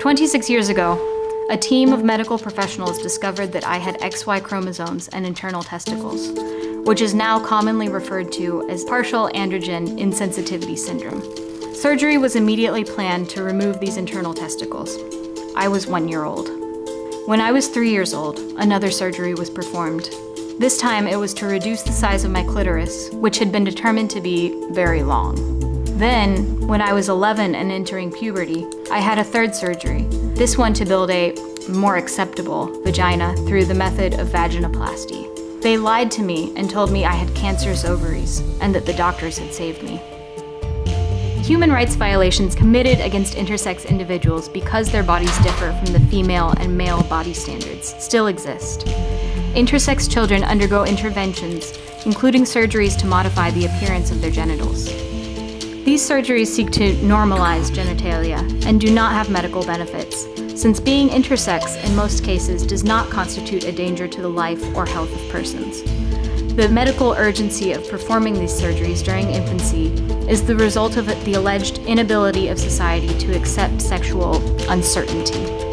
26 years ago, a team of medical professionals discovered that I had XY chromosomes and internal testicles, which is now commonly referred to as partial androgen insensitivity syndrome. Surgery was immediately planned to remove these internal testicles. I was one year old. When I was three years old, another surgery was performed. This time it was to reduce the size of my clitoris, which had been determined to be very long. Then, when I was 11 and entering puberty, I had a third surgery, this one to build a more acceptable vagina through the method of vaginoplasty. They lied to me and told me I had cancerous ovaries and that the doctors had saved me. Human rights violations committed against intersex individuals because their bodies differ from the female and male body standards still exist. Intersex children undergo interventions, including surgeries to modify the appearance of their genitals. These surgeries seek to normalize genitalia and do not have medical benefits, since being intersex in most cases does not constitute a danger to the life or health of persons. The medical urgency of performing these surgeries during infancy is the result of the alleged inability of society to accept sexual uncertainty.